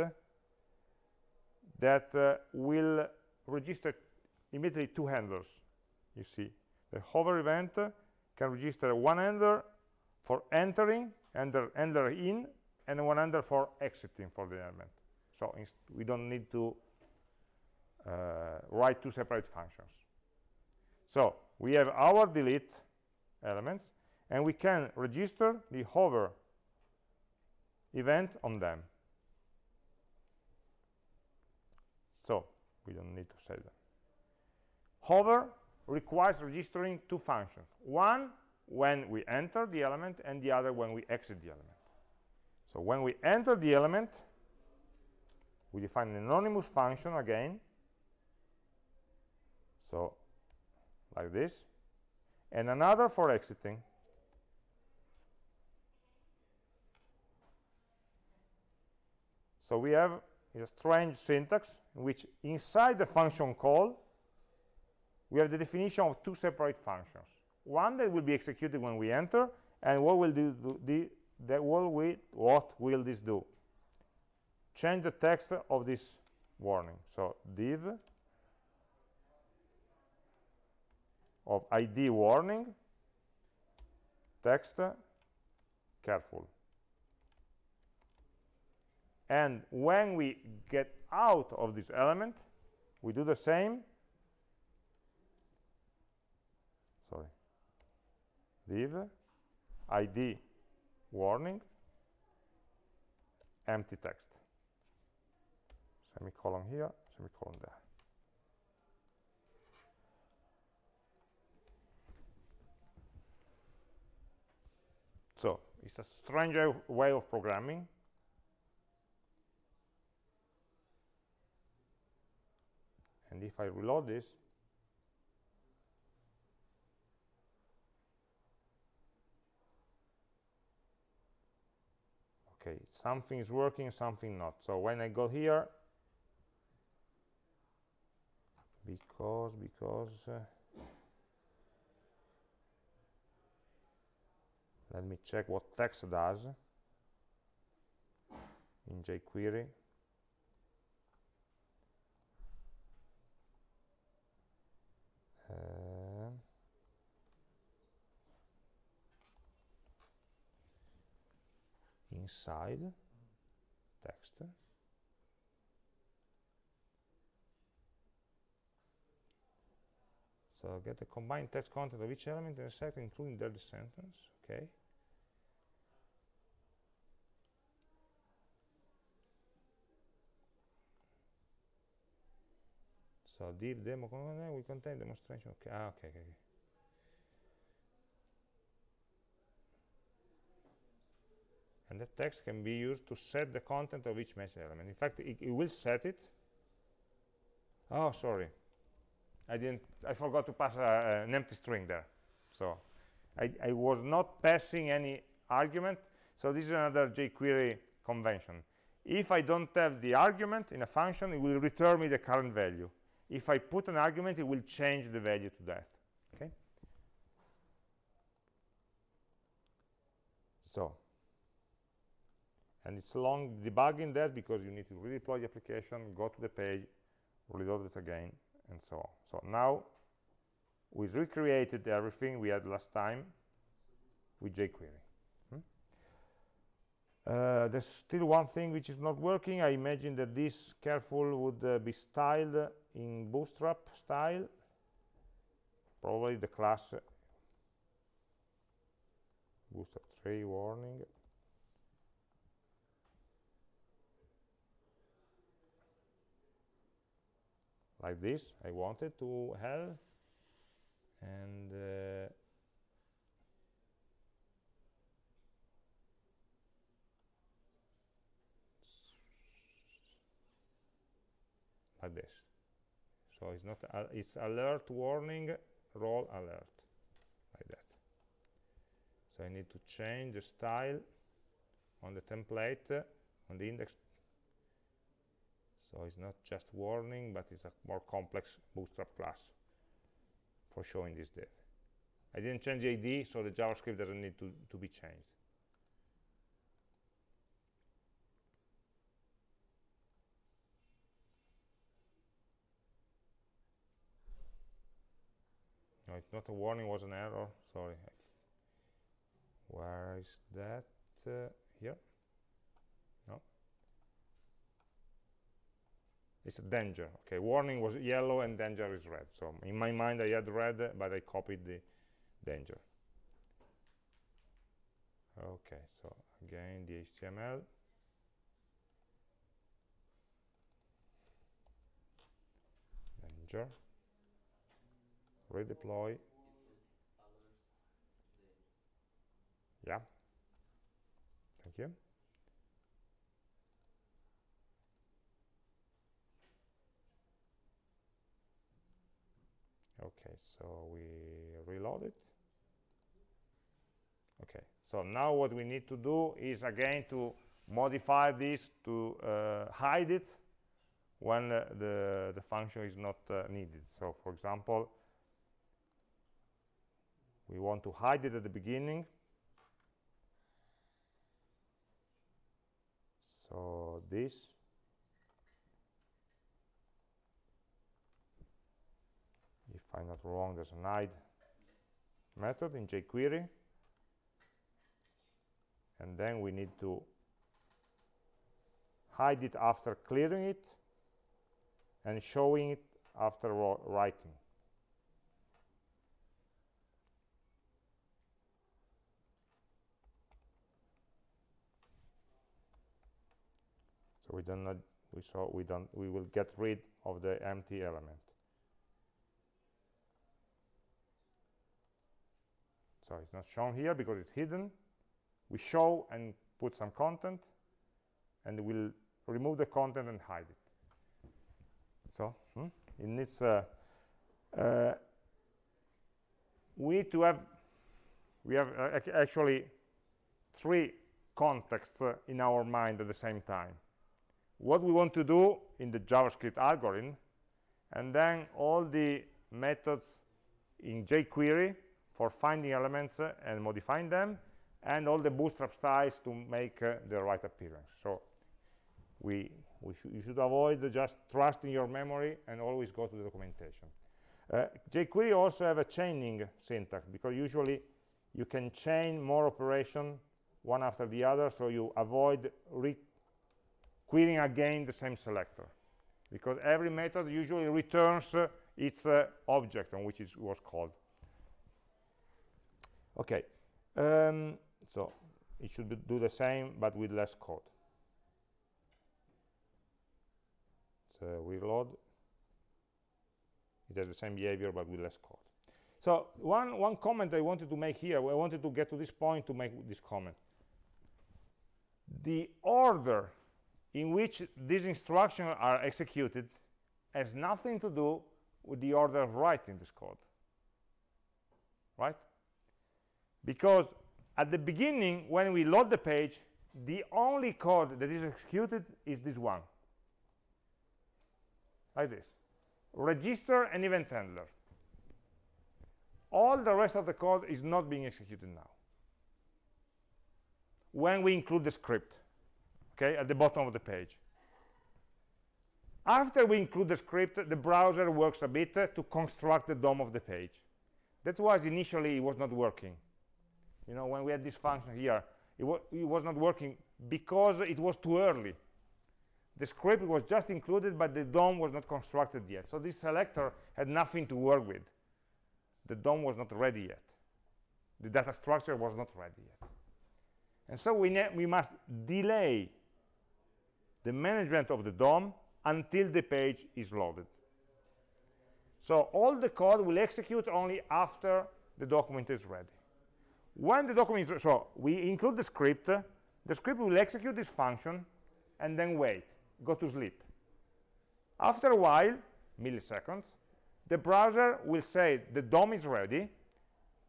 S1: that uh, will register immediately two handlers you see. The hover event can register one handler for entering enter enter in and one handler for exiting for the element so we don't need to uh, write two separate functions. So we have our delete elements and we can register the hover event on them so we don't need to say them hover requires registering two functions. One when we enter the element and the other when we exit the element. So when we enter the element we define an anonymous function again. So like this. And another for exiting. So we have a strange syntax in which inside the function call we have the definition of two separate functions. One that will be executed when we enter and what will do, the, we what will this do? Change the text of this warning. So div of id warning text careful and when we get out of this element we do the same. Sorry. Div id warning empty text. Semicolon here semicolon there. So it's a strange way of programming and if I reload this okay something is working something not. So when I go here because because uh, let me check what text does in jQuery uh, inside text. So get the combined text content of each element in a set including the sentence okay so div demo will contain demonstration okay ah, okay okay, and that text can be used to set the content of each message element. In fact, it, it, will set it. Oh, sorry. I didn't, I forgot to pass a, an empty string there. So I, I, was not passing any argument. So this is another jQuery convention. If I don't have the argument in a function, it will return me the current value. If I put an argument, it will change the value to that. Okay. So and it's long debugging that because you need to redeploy the application go to the page reload it again and so on so now we recreated everything we had last time with jQuery hmm? uh, there's still one thing which is not working I imagine that this careful would uh, be styled in bootstrap style probably the class uh, bootstrap 3 warning. Like this I wanted to have and uh, like this so it's not uh, it's alert warning role alert like that. So I need to change the style on the template uh, on the index. So it's not just warning but it's a more complex bootstrap class for showing this div I didn't change the ID so the JavaScript doesn't need to, to be changed it's not a warning was an error. Sorry. Where is that? Uh, here? No. it's a danger. Okay warning was yellow and danger is red. So in my mind I had red but I copied the danger. Okay so again the HTML danger redeploy. Yeah. Thank you. Okay so we reload it. Okay so now what we need to do is again to modify this to uh, hide it when uh, the the function is not uh, needed. So for example we want to hide it at the beginning. So this. If I'm not wrong there's an hide method in jQuery. And then we need to hide it after clearing it and showing it after writing so we don't we saw we don't we will get rid of the empty element. So it's not shown here because it's hidden. We show and put some content and we'll remove the content and hide it. So hmm, it needs uh, uh, we need to have we have uh, actually three contexts uh, in our mind at the same time what we want to do in the JavaScript algorithm, and then all the methods in jQuery for finding elements uh, and modifying them, and all the bootstrap styles to make uh, the right appearance. So we, we sh you should avoid just trusting your memory and always go to the documentation. Uh, jQuery also have a chaining syntax because usually you can chain more operation one after the other so you avoid querying again the same selector. Because every method usually returns uh, its uh, object on which it was called. Okay um, so it should do the same but with less code. So reload. It has the same behavior but with less code. So one one comment i wanted to make here i wanted to get to this point to make this comment. The order in which these instructions are executed has nothing to do with the order of writing this code. Right? Because at the beginning when we load the page the only code that is executed is this one. Like this. Register and event handler. All the rest of the code is not being executed now. When we include the script okay, at the bottom of the page. After we include the script, the browser works a bit to construct the DOM of the page. That was initially it was not working. You know, when we had this function here, it, wa it was not working because it was too early. The script was just included, but the DOM was not constructed yet. So this selector had nothing to work with. The DOM was not ready yet. The data structure was not ready yet. And so we, we must delay the management of the DOM until the page is loaded. So all the code will execute only after the document is ready. When the document is so we include the script, the script will execute this function and then wait, go to sleep. After a while, milliseconds, the browser will say the DOM is ready,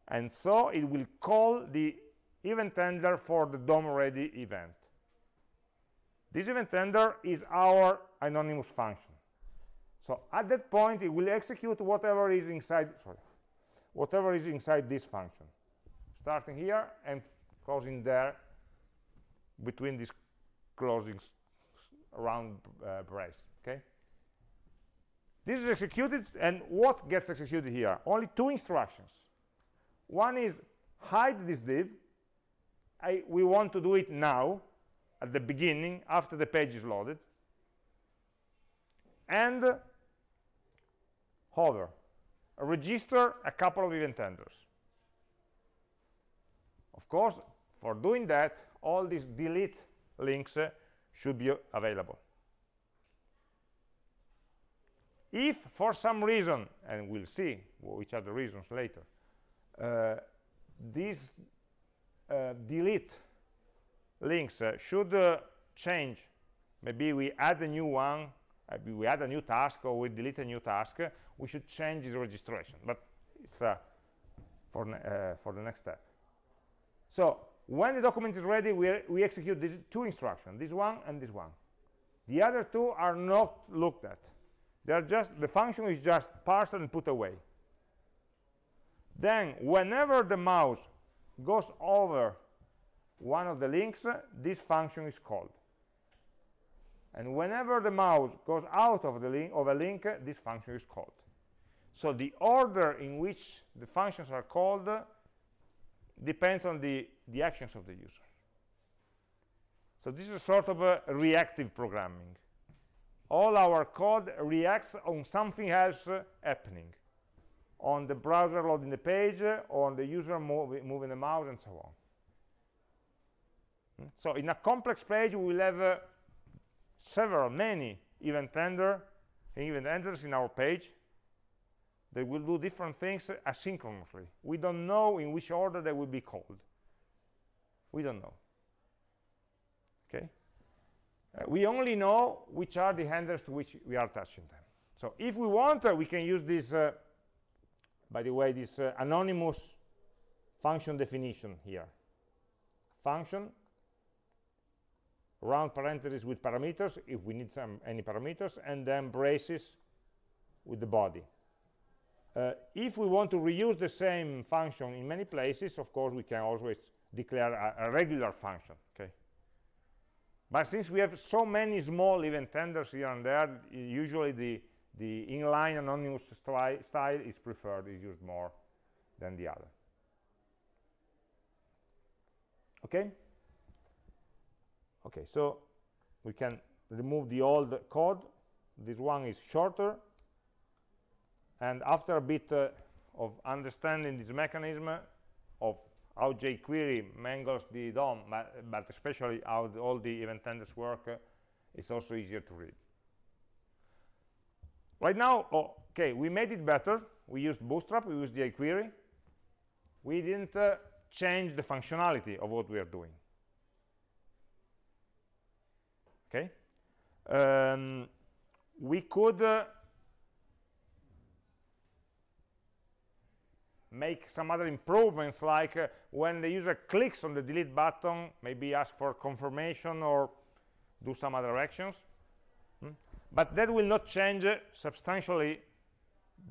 S1: and so it will call the event handler for the DOM ready event. This event handler is our anonymous function. So at that point, it will execute whatever is inside, sorry, whatever is inside this function, starting here and closing there between these closing round uh, brace, okay? This is executed, and what gets executed here? Only two instructions. One is hide this div. I, we want to do it now, at the beginning after the page is loaded and hover. Register a couple of event handlers of course for doing that all these delete links uh, should be available. If for some reason and we'll see which are the reasons later uh, this uh, delete links uh, should uh, change. Maybe we add a new one maybe we add a new task or we delete a new task we should change the registration. But it's uh, for for the next step. So when the document is ready we, we execute these two instructions this one and this one. The other two are not looked at. They are just the function is just parsed and put away. Then whenever the mouse goes over one of the links this function is called. And whenever the mouse goes out of the link of a link this function is called. So the order in which the functions are called depends on the the actions of the user. So this is sort of a reactive programming. All our code reacts on something else happening. On the browser loading the page on the user mov moving the mouse and so on? So in a complex page we will have uh, several many event handler event handlers in our page. They will do different things asynchronously. We don't know in which order they will be called. We don't know. Okay? Uh, we only know which are the handlers to which we are attaching them. So if we want uh, we can use this uh, by the way this uh, anonymous function definition here. Function round parentheses with parameters if we need some any parameters and then braces with the body. Uh, if we want to reuse the same function in many places of course we can always declare a, a regular function okay? But since we have so many small event handlers here and there usually the the inline anonymous style is preferred is used more than the other. Okay okay so we can remove the old code. This one is shorter. And after a bit uh, of understanding this mechanism of how jQuery mangles the DOM but, but especially how the, all the event handlers work uh, it's also easier to read. Right now oh, okay we made it better. We used bootstrap we used jQuery. We didn't uh, change the functionality of what we are doing okay um, we could uh, make some other improvements like uh, when the user clicks on the delete button maybe ask for confirmation or do some other actions. Hmm? but that will not change uh, substantially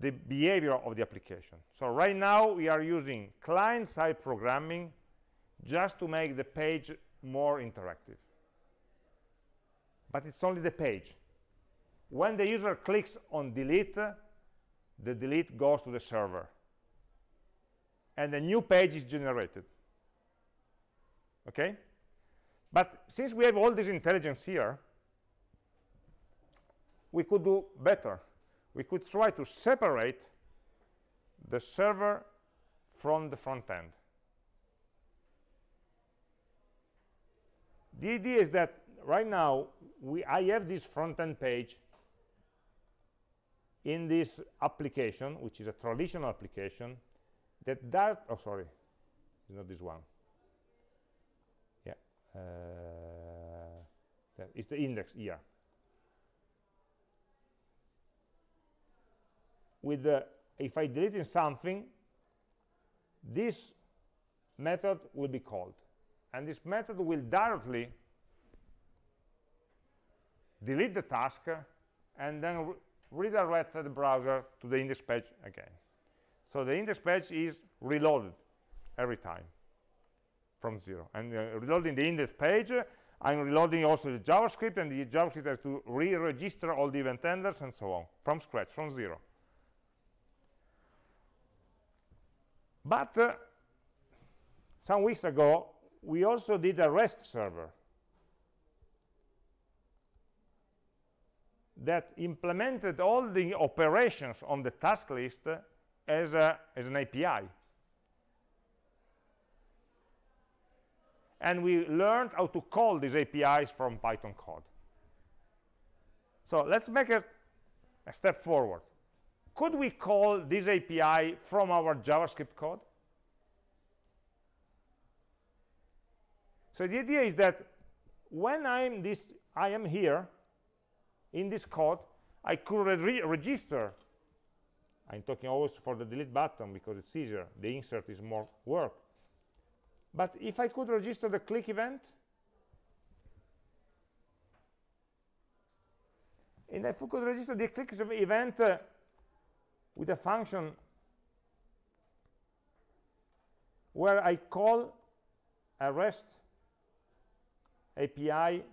S1: the behavior of the application. So right now we are using client-side programming just to make the page more interactive but it's only the page. When the user clicks on delete the delete goes to the server. And a new page is generated. Okay? But since we have all this intelligence here we could do better. We could try to separate the server from the front end the idea is that right now we I have this front-end page in this application, which is a traditional application, that that oh sorry, it's not this one. Yeah, uh, it's the index here. With the if I delete something, this method will be called, and this method will directly delete the task, and then re redirect the browser to the index page again. So the index page is reloaded every time from zero. And uh, reloading the index page, uh, I'm reloading also the JavaScript, and the JavaScript has to re-register all the event handlers and so on, from scratch, from zero. But uh, some weeks ago, we also did a REST server that implemented all the operations on the task list as, a, as an API. And we learned how to call these APIs from Python code. So let's make a, a step forward. Could we call this API from our JavaScript code? So the idea is that when I'm this, I am here, in this code I could re register. I'm talking always for the delete button because it's easier. The insert is more work. But if I could register the click event and if we could register the click event uh, with a function where I call a REST API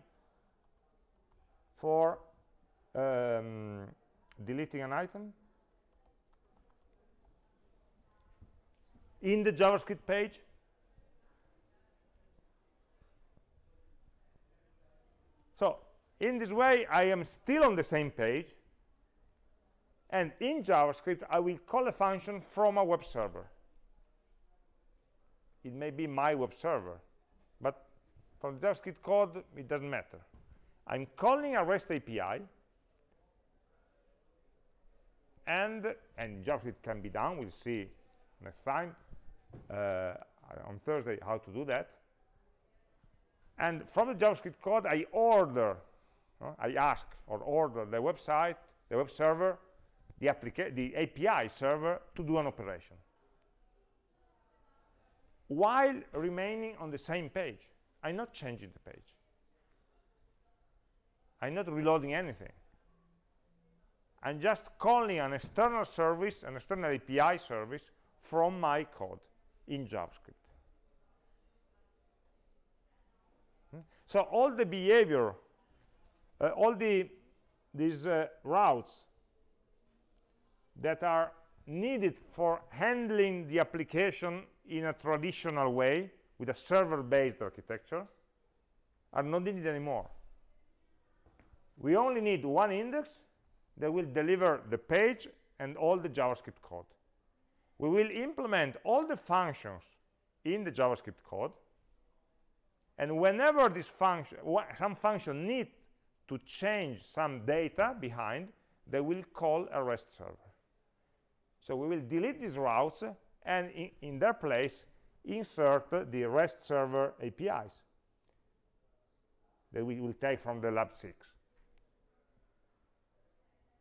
S1: for um, deleting an item. In the JavaScript page so in this way I am still on the same page. And in JavaScript I will call a function from a web server. It may be my web server from JavaScript code it doesn't matter. I'm calling a REST API and and JavaScript can be done we'll see next time uh, on Thursday how to do that. And from the JavaScript code I order uh, I ask or order the website the web server the, the API server to do an operation while remaining on the same page I'm not changing the page I'm not reloading anything I'm just calling an external service, an external API service from my code in JavaScript. Hmm? So all the behavior, uh, all the these uh, routes that are needed for handling the application in a traditional way with a server-based architecture are not needed anymore. We only need one index that will deliver the page and all the JavaScript code. We will implement all the functions in the JavaScript code and whenever this function some function need to change some data behind they will call a REST server so we will delete these routes and in, in their place insert the REST server APIs that we will take from the lab 6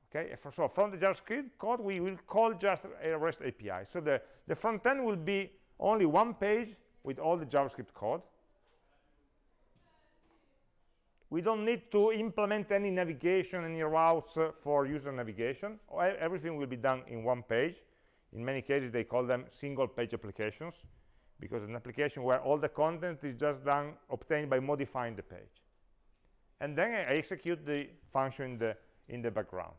S1: okay so from the javascript code we will call just a rest api so the the front end will be only one page with all the javascript code. We don't need to implement any navigation any routes uh, for user navigation. Everything will be done in one page. In many cases they call them single page applications because an application where all the content is just done obtained by modifying the page and then I execute the function in the in the background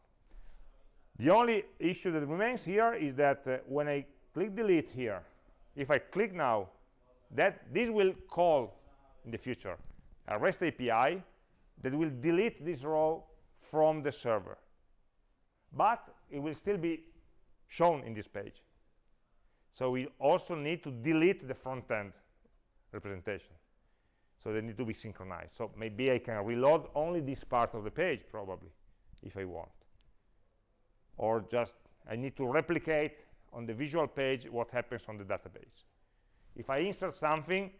S1: the only issue that remains here is that uh, when I click delete here, if I click now, that this will call in the future a REST API that will delete this row from the server. But it will still be shown in this page. So we also need to delete the front-end representation. So they need to be synchronized. So maybe I can reload only this part of the page, probably, if I want or just I need to replicate on the visual page what happens on the database. If I insert something,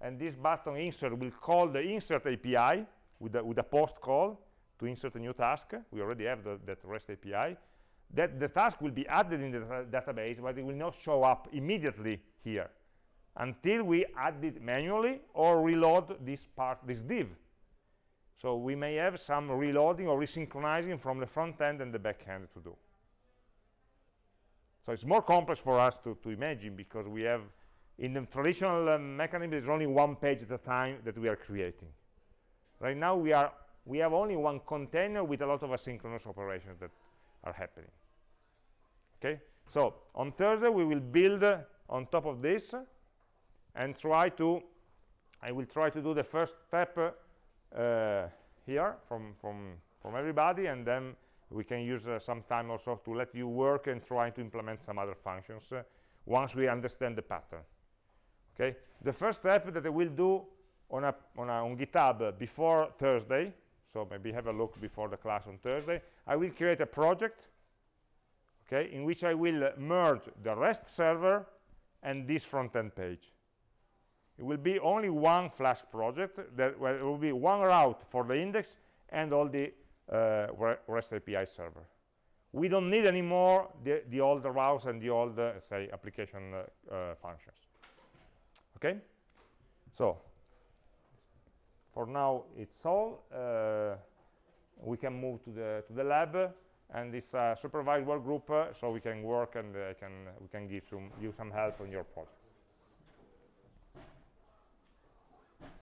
S1: and this button insert will call the insert API with a, with a post call to insert a new task. We already have the, that REST API. That the task will be added in the database, but it will not show up immediately here until we add it manually or reload this part, this div. So we may have some reloading or resynchronizing from the front end and the back end to do. So it's more complex for us to, to imagine because we have, in the traditional uh, mechanism, there's only one page at a time that we are creating. Right now we are we have only one container with a lot of asynchronous operations that are happening. Okay, so on Thursday we will build uh, on top of this and try to, I will try to do the first step uh, here from, from, from everybody and then we can use uh, some time also to let you work and try to implement some other functions uh, once we understand the pattern. Okay, the first step that I will do on, a, on, a, on GitHub before Thursday, so maybe have a look before the class on Thursday, I will create a project okay, in which I will merge the REST server and this front-end page it will be only one Flask project that well, will be one route for the index and all the uh, REST API server. We don't need anymore the, the old routes and the old, uh, say, application uh, uh, functions. Okay? So, for now, it's all. Uh, we can move to the to the lab, and it's a supervised work group, uh, so we can work and can we can give some you some help on your projects.